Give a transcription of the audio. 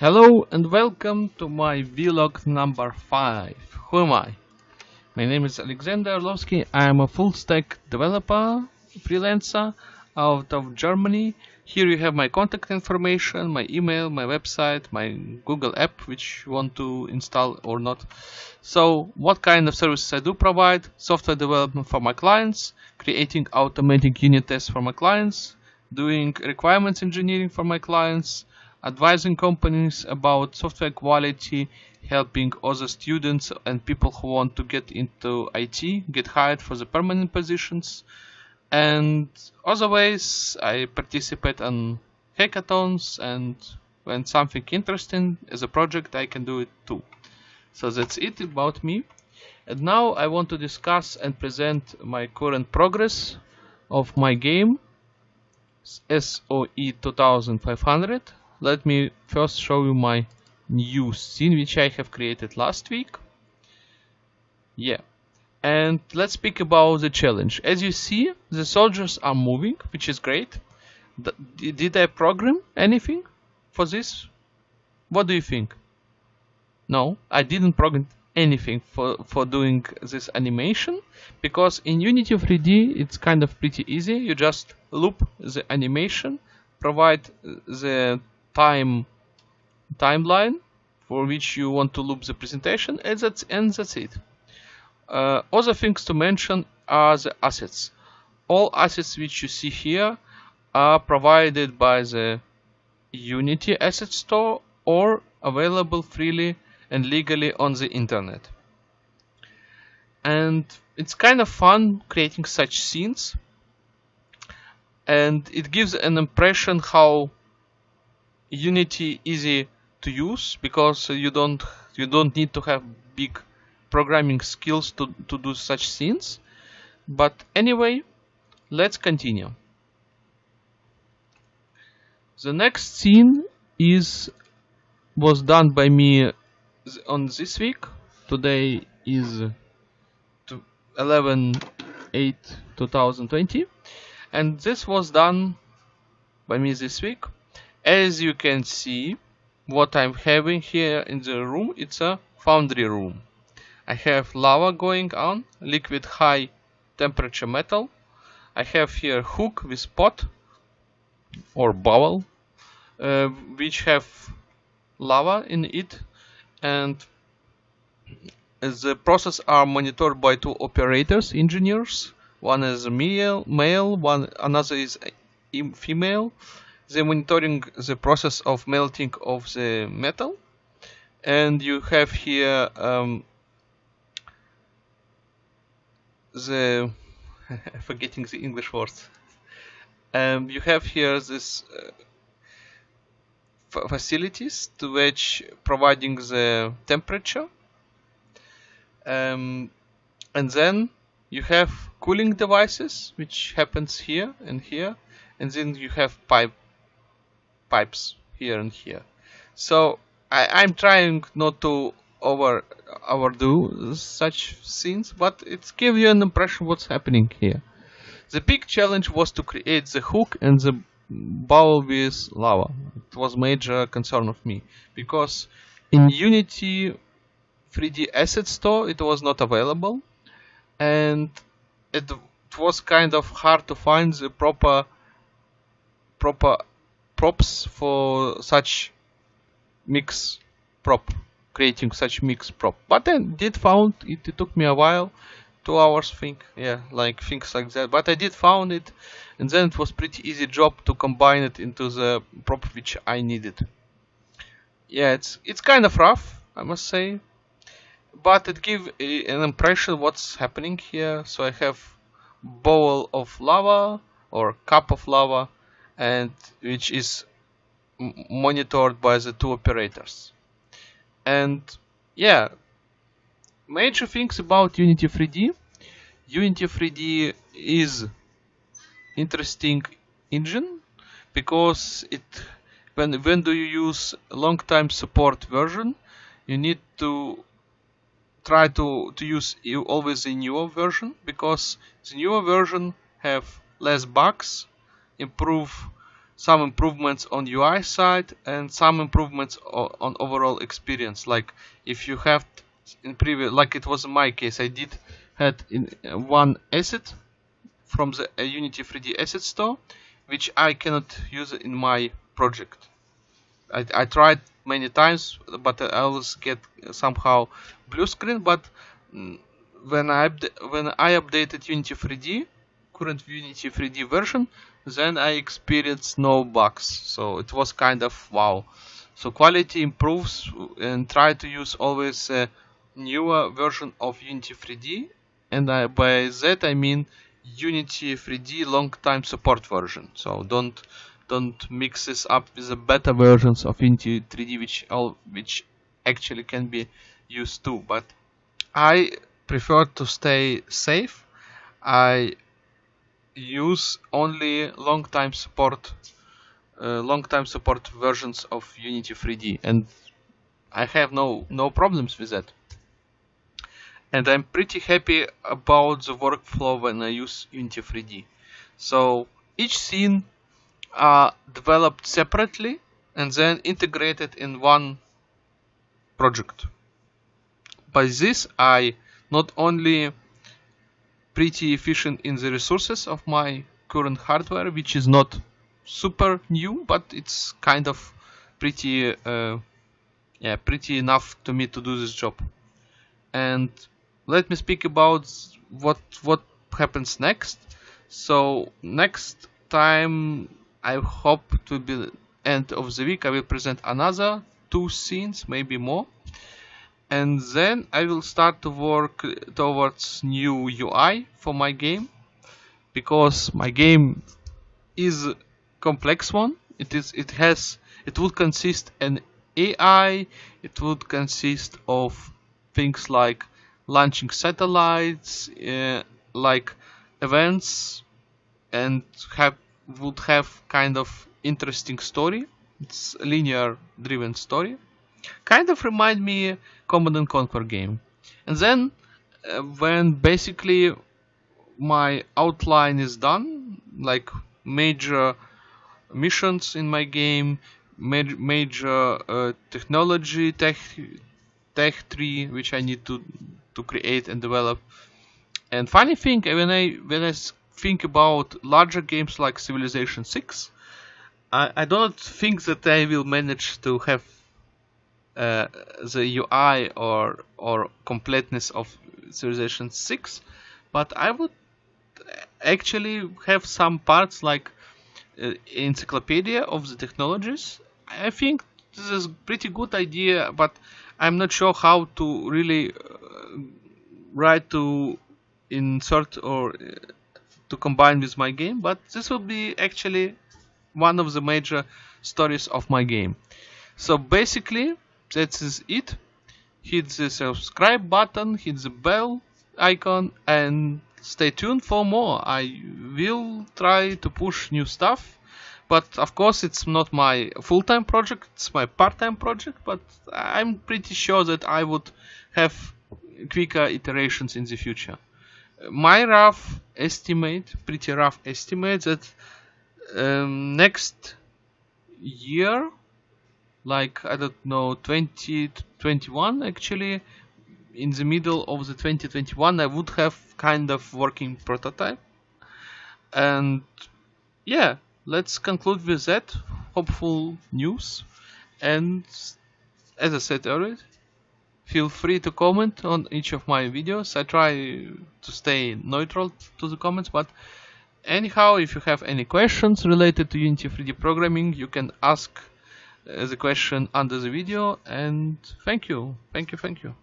Hello and welcome to my vlog number 5. Who am I? My name is Alexander Orlovsky. I am a full stack developer, freelancer out of Germany. Here you have my contact information, my email, my website, my Google app which you want to install or not. So what kind of services I do provide? Software development for my clients, creating automatic unit tests for my clients, doing requirements engineering for my clients, advising companies about software quality, helping other students and people who want to get into IT get hired for the permanent positions. And other ways, I participate on hackathons and when something interesting as a project, I can do it too. So that's it about me. And now I want to discuss and present my current progress of my game SOE 2500 let me first show you my new scene which I have created last week. Yeah. And let's speak about the challenge. As you see the soldiers are moving which is great. Did I program anything for this? What do you think? No I didn't program anything for for doing this animation because in Unity 3D it's kind of pretty easy. You just loop the animation provide uh, the time timeline for which you want to loop the presentation and that's, and that's it. Uh, other things to mention are the assets. All assets which you see here are provided by the Unity Asset Store or available freely and legally on the internet. And it's kind of fun creating such scenes and it gives an impression how Unity easy to use because you don't you don't need to have big programming skills to, to do such things. But anyway, let's continue. The next scene is was done by me on this week. Today is 11 8 2020 and this was done by me this week as you can see what I'm having here in the room it's a foundry room. I have lava going on liquid high temperature metal. I have here hook with pot or bowl uh, which have lava in it. And the process are monitored by two operators engineers. One is male male one another is female the monitoring the process of melting of the metal. And you have here um, the forgetting the English words. Um, you have here this uh, facilities to which providing the temperature. Um, and then you have cooling devices which happens here and here. And then you have pipe pipes here and here. So I, am trying not to over overdo such scenes, but it gives you an impression what's happening here. The big challenge was to create the hook and the bowl with lava. It was major concern of me because in Unity 3D Asset Store it was not available and it, it was kind of hard to find the proper proper props for such mix prop creating such mix prop. But then did found it, it took me a while two hours think yeah like things like that. But I did found it and then it was pretty easy job to combine it into the prop which I needed. Yeah it's it's kind of rough I must say but it gives eh, an impression what's happening here. So I have bowl of lava or cup of lava and which is monitored by the two operators. And yeah, major things about Unity 3D. Unity 3D is interesting engine because it when when do you use long time support version you need to try to to use always the newer version because the newer version have less bugs improve some improvements on UI side and some improvements on overall experience. Like if you have in previous, like it was in my case, I did had in uh, one asset from the Unity 3D asset store, which I cannot use in my project. I, I tried many times, but I always get somehow blue screen. But mm, when I when I updated Unity 3D, current Unity 3D version, then I experienced no bugs. So it was kind of wow. So quality improves uh, and try to use always a newer version of Unity 3D. And I, by that I mean Unity 3D long time support version. So don't don't mix this up with the beta versions of Unity 3D which all which actually can be used too. But I prefer to stay safe. I use only long time support uh, long time support versions of Unity 3D and I have no no problems with that. And I'm pretty happy about the workflow when I use Unity 3D so each scene are developed separately and then integrated in one project. By this I not only pretty efficient in the resources of my current hardware, which is not super new, but it's kind of pretty, uh, yeah, pretty enough to me to do this job. And let me speak about what what happens next. So next time, I hope to be end of the week, I will present another two scenes, maybe more and then I will start to work towards new UI for my game because my game is a complex one. It is it has it would consist an AI it would consist of things like launching satellites uh, like events and have would have kind of interesting story. It's linear driven story kind of remind me Command and Conquer game. And then uh, when basically my outline is done, like major missions in my game, major, major uh, technology, tech, tech tree, which I need to to create and develop. And funny thing, when I when I think about larger games like Civilization 6, I, I don't think that I will manage to have uh, the UI or or completeness of Civilization 6 but I would actually have some parts like uh, encyclopedia of the technologies. I think this is pretty good idea but I'm not sure how to really uh, write to insert or uh, to combine with my game but this will be actually one of the major stories of my game. So basically that is it. Hit the subscribe button hit the bell icon and stay tuned for more. I will try to push new stuff but of course it's not my full-time project it's my part-time project but i'm pretty sure that i would have quicker iterations in the future. My rough estimate pretty rough estimate that um, next year like I don't know 2021 actually. In the middle of the 2021 I would have kind of working prototype. And yeah let's conclude with that hopeful news. And as I said earlier feel free to comment on each of my videos. I try to stay neutral to the comments but anyhow if you have any questions related to Unity 3D programming you can ask the question under the video and thank you. Thank you thank you